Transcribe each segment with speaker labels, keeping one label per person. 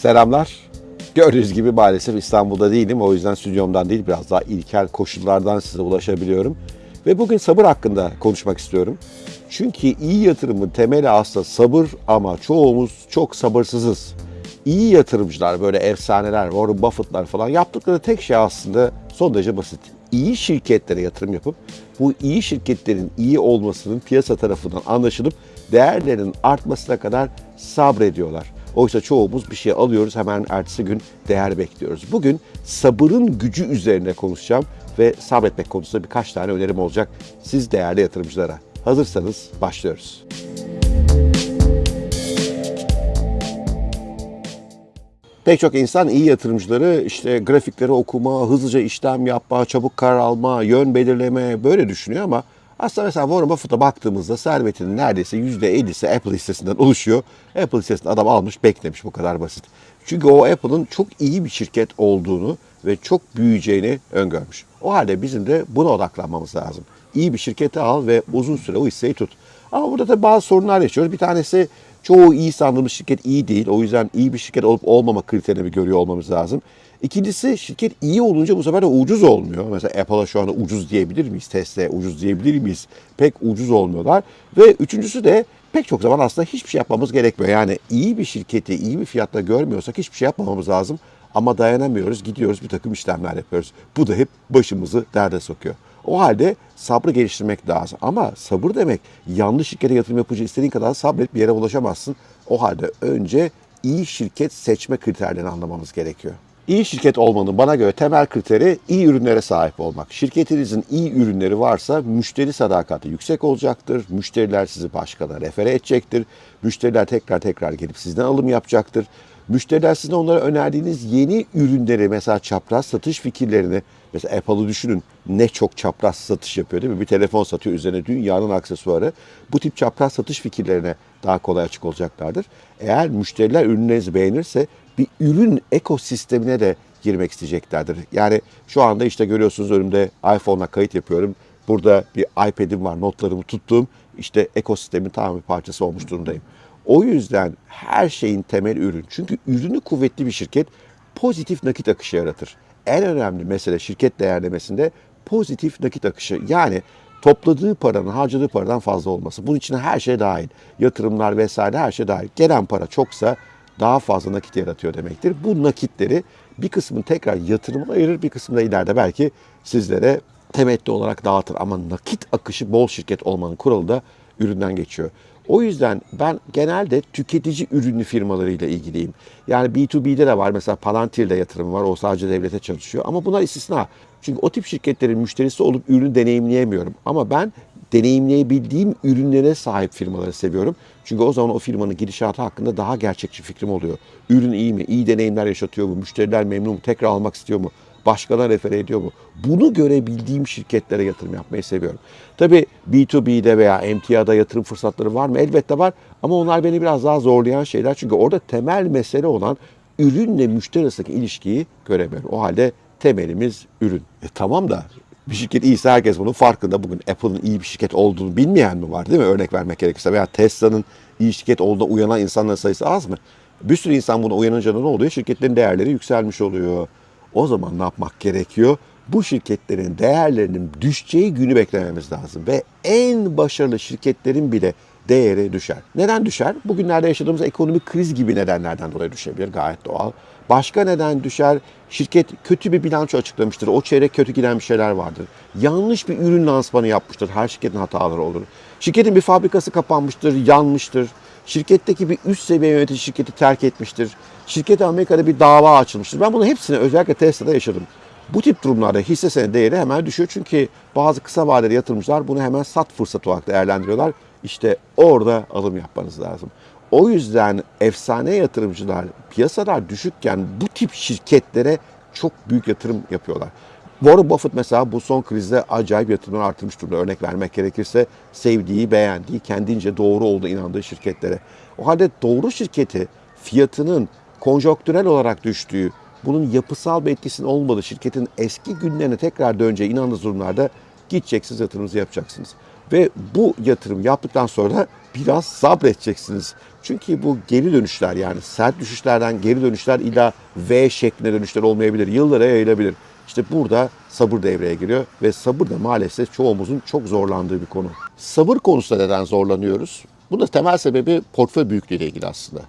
Speaker 1: Selamlar. Gördüğünüz gibi maalesef İstanbul'da değilim. O yüzden stüdyomdan değil biraz daha ilkel koşullardan size ulaşabiliyorum. Ve bugün sabır hakkında konuşmak istiyorum. Çünkü iyi yatırımın temeli aslında sabır ama çoğumuz çok sabırsızız. İyi yatırımcılar böyle efsaneler, Warren Buffett'lar falan yaptıkları tek şey aslında son derece basit. İyi şirketlere yatırım yapıp bu iyi şirketlerin iyi olmasının piyasa tarafından anlaşılıp değerlerinin artmasına kadar sabrediyorlar. Oysa çoğumuz bir şey alıyoruz hemen ertesi gün değer bekliyoruz. Bugün sabırın gücü üzerine konuşacağım ve sabretmek konusunda birkaç tane önerim olacak siz değerli yatırımcılara. Hazırsanız başlıyoruz. Pek çok insan iyi yatırımcıları işte grafikleri okuma, hızlıca işlem yapma, çabuk karar alma, yön belirleme böyle düşünüyor ama aslında mesela Warren Buffett'a baktığımızda servetinin neredeyse %50'si Apple hissesinden oluşuyor. Apple hissesini adam almış beklemiş bu kadar basit. Çünkü o Apple'ın çok iyi bir şirket olduğunu ve çok büyüyeceğini öngörmüş. O halde bizim de buna odaklanmamız lazım. İyi bir şirketi al ve uzun süre o hisseyi tut. Ama burada da bazı sorunlar yaşıyoruz. Bir tanesi çoğu iyi sandığımız şirket iyi değil. O yüzden iyi bir şirket olup olmama kriterini görüyor olmamız lazım. İkincisi şirket iyi olunca bu sefer de ucuz olmuyor. Mesela Apple'a şu anda ucuz diyebilir miyiz? Tesla'ya ucuz diyebilir miyiz? Pek ucuz olmuyorlar. Ve üçüncüsü de pek çok zaman aslında hiçbir şey yapmamız gerekmiyor. Yani iyi bir şirketi iyi bir fiyatta görmüyorsak hiçbir şey yapmamamız lazım. Ama dayanamıyoruz, gidiyoruz bir takım işlemler yapıyoruz. Bu da hep başımızı derde sokuyor. O halde sabrı geliştirmek lazım. Ama sabır demek yanlış şirkete yatırım yapıcı istediğin kadar sabret bir yere ulaşamazsın. O halde önce iyi şirket seçme kriterlerini anlamamız gerekiyor. İyi şirket olmanın bana göre temel kriteri iyi ürünlere sahip olmak. Şirketinizin iyi ürünleri varsa müşteri sadakati yüksek olacaktır. Müşteriler sizi başkana refere edecektir. Müşteriler tekrar tekrar gelip sizden alım yapacaktır. Müşteriler sizin onlara önerdiğiniz yeni ürünleri mesela çapraz satış fikirlerini mesela Apple'ı düşünün ne çok çapraz satış yapıyor değil mi? Bir telefon satıyor üzerine dünyanın aksesuarı. Bu tip çapraz satış fikirlerine daha kolay açık olacaklardır. Eğer müşteriler ürünlerinizi beğenirse bir ürün ekosistemine de girmek isteyeceklerdir. Yani şu anda işte görüyorsunuz önümde iPhone'la kayıt yapıyorum. Burada bir iPad'im var, notlarımı tuttuğum işte ekosistemin tamam bir parçası olmuş durumdayım. O yüzden her şeyin temel ürün. Çünkü ürünü kuvvetli bir şirket pozitif nakit akışı yaratır. En önemli mesele şirket değerlemesinde pozitif nakit akışı. Yani topladığı paranın harcadığı paradan fazla olması. Bunun içine her şey dahil. Yatırımlar vesaire her şey dahil. Gelen para çoksa daha fazla nakit yaratıyor demektir. Bu nakitleri bir kısmını tekrar yatırıma ayırır, bir kısmını da ileride belki sizlere temettü olarak dağıtır. Ama nakit akışı bol şirket olmanın kuralı da üründen geçiyor. O yüzden ben genelde tüketici ürünlü firmalarıyla ilgiliyim. Yani B2B'de de var mesela Palantir'de yatırım var. O sadece devlete çalışıyor. Ama bunlar istisna. Çünkü o tip şirketlerin müşterisi olup ürünü deneyimleyemiyorum. Ama ben deneyimleyebildiğim ürünlere sahip firmaları seviyorum. Çünkü o zaman o firmanın gidişatı hakkında daha gerçekçi fikrim oluyor. Ürün iyi mi? İyi deneyimler yaşatıyor mu? Müşteriler memnun mu? Tekrar almak istiyor mu? Başkalarına refere ediyor mu? Bunu görebildiğim şirketlere yatırım yapmayı seviyorum. Tabii B2B'de veya emtiada yatırım fırsatları var mı? Elbette var ama onlar beni biraz daha zorlayan şeyler. Çünkü orada temel mesele olan ürünle müşteri arasındaki ilişkiyi göremiyorum. O halde temelimiz ürün. E tamam da bir şirket iyiyse herkes bunun farkında. Bugün Apple'ın iyi bir şirket olduğunu bilmeyen mi var değil mi? Örnek vermek gerekirse veya Tesla'nın iyi şirket olduğuna uyanan insanların sayısı az mı? Bir sürü insan buna uyanınca ne oluyor? Şirketlerin değerleri yükselmiş oluyor. O zaman ne yapmak gerekiyor? Bu şirketlerin değerlerinin düşeceği günü beklememiz lazım. Ve en başarılı şirketlerin bile değeri düşer. Neden düşer? Bugünlerde yaşadığımız ekonomik kriz gibi nedenlerden dolayı düşebilir. Gayet doğal. Başka neden düşer? Şirket kötü bir bilanço açıklamıştır. O çeyrek kötü giden bir şeyler vardır. Yanlış bir ürün lansmanı yapmıştır. Her şirketin hataları olur. Şirketin bir fabrikası kapanmıştır, yanmıştır. Şirketteki bir üst seviye yönetici şirketi terk etmiştir. Şirkete Amerika'da bir dava açılmıştır. Ben bunu hepsini özellikle Tesla'da yaşadım. Bu tip durumlarda hisse senedi değeri hemen düşüyor. Çünkü bazı kısa vadeli yatırımcılar bunu hemen sat fırsatı olarak değerlendiriyorlar. İşte orada alım yapmanız lazım. O yüzden efsane yatırımcılar piyasalar düşükken bu tip şirketlere çok büyük yatırım yapıyorlar. Warren Buffett mesela bu son krizde acayip yatırımları artırmış durumda. Örnek vermek gerekirse sevdiği, beğendiği, kendince doğru olduğu inandığı şirketlere. O halde doğru şirketi fiyatının konjonktürel olarak düştüğü, bunun yapısal bir etkisinin olmadığı şirketin eski günlerine tekrar döneceği inandığınız durumlarda gideceksiniz yatırımınızı yapacaksınız. Ve bu yatırım yaptıktan sonra biraz sabredeceksiniz. Çünkü bu geri dönüşler yani sert düşüşlerden geri dönüşler illa V şeklinde dönüşler olmayabilir. Yıllara yayılabilir. İşte burada sabır devreye giriyor ve sabır da maalesef çoğumuzun çok zorlandığı bir konu. Sabır konusunda neden zorlanıyoruz? Bunun temel sebebi portföy büyüklüğüyle ilgili aslında.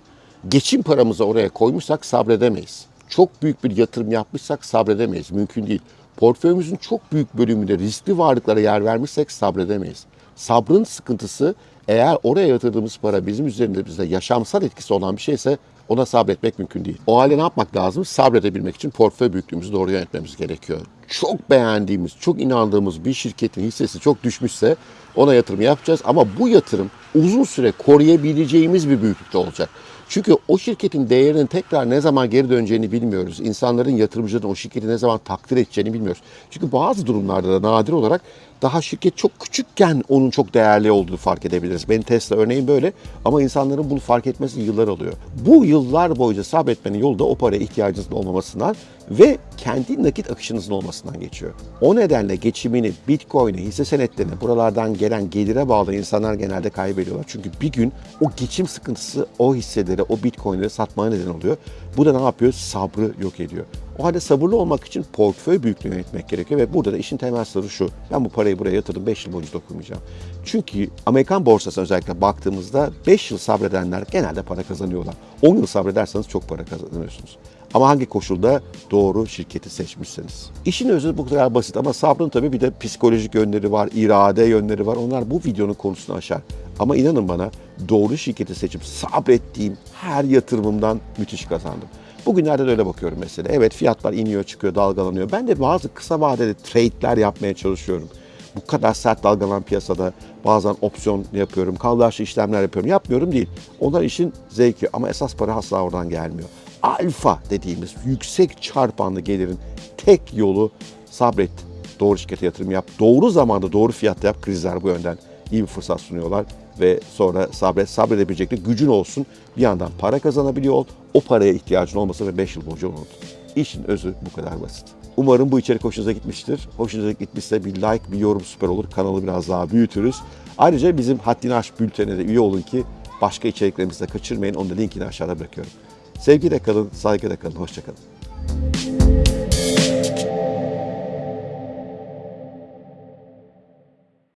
Speaker 1: Geçim paramızı oraya koymuşsak sabredemeyiz. Çok büyük bir yatırım yapmışsak sabredemeyiz. Mümkün değil. Portföyümüzün çok büyük bölümünde riskli varlıklara yer vermişsek sabredemeyiz. Sabrın sıkıntısı eğer oraya yatırdığımız para bizim üzerimizde yaşamsal etkisi olan bir şeyse ona sabretmek mümkün değil. O halde ne yapmak lazım? Sabredebilmek için portföy büyüklüğümüzü doğru yönetmemiz gerekiyor. Çok beğendiğimiz, çok inandığımız bir şirketin hissesi çok düşmüşse ona yatırım yapacağız ama bu yatırım uzun süre koruyabileceğimiz bir büyüklükte olacak. Çünkü o şirketin değerinin tekrar ne zaman geri döneceğini bilmiyoruz. İnsanların, yatırımcıların o şirketi ne zaman takdir edeceğini bilmiyoruz. Çünkü bazı durumlarda da nadir olarak daha şirket çok küçükken onun çok değerli olduğunu fark edebiliriz. Benim Tesla örneğin böyle ama insanların bunu fark etmesi yıllar alıyor. Bu yıllar boyunca sabretmenin yolu da o paraya ihtiyacınızın olmamasından ve kendi nakit akışınızın olmasından geçiyor. O nedenle geçimini Bitcoin'e, hisse senetlerine, buralardan gelen gelire bağlı insanlar genelde kaybediyorlar. Çünkü bir gün o geçim sıkıntısı o hisseleri, o Bitcoin'leri satmaya neden oluyor. Bu da ne yapıyor? Sabrı yok ediyor. O halde sabırlı olmak için portföy büyüklüğünü yönetmek gerekiyor ve burada da işin temel sırrı şu. Ben bu parayı buraya yatırdım 5 yıl boyunca dokunmayacağım. Çünkü Amerikan borsasına özellikle baktığımızda 5 yıl sabredenler genelde para kazanıyorlar. 10 yıl sabrederseniz çok para kazanıyorsunuz. Ama hangi koşulda doğru şirketi seçmişseniz. İşin özü bu kadar basit ama sabrın tabii bir de psikolojik yönleri var, irade yönleri var. Onlar bu videonun konusunu aşar. Ama inanın bana doğru şirketi seçip sabrettiğim her yatırımımdan müthiş kazandım. Bugünlerde de öyle bakıyorum mesela. Evet fiyatlar iniyor, çıkıyor, dalgalanıyor. Ben de bazı kısa vadeli trade'ler yapmaya çalışıyorum. Bu kadar sert dalgalanan piyasada bazen opsiyon yapıyorum, kaldıraçlı işlemler yapıyorum. Yapmıyorum değil. Onlar işin zevki ama esas para asla oradan gelmiyor. Alfa dediğimiz yüksek çarpanlı gelirin tek yolu sabret. Doğru şirkete yatırım yap. Doğru zamanda doğru fiyatta yap. Krizler bu yönden iyi bir fırsat sunuyorlar ve sonra sabret, sabredebilecek de gücün olsun. Bir yandan para kazanabiliyor ol. O paraya ihtiyacın olmasa ve 5 yıl boyunca unut. İşin özü bu kadar basit. Umarım bu içerik hoşunuza gitmiştir. Hoşunuza gitmişse bir like, bir yorum süper olur. Kanalı biraz daha büyütürüz. Ayrıca bizim Haddini Aş bültenine de üye olun ki başka içeriklerimizi de kaçırmayın. Onun da linkini aşağıda bırakıyorum. Sevgiyle kalın, saygıyla kalın, hoşçakalın.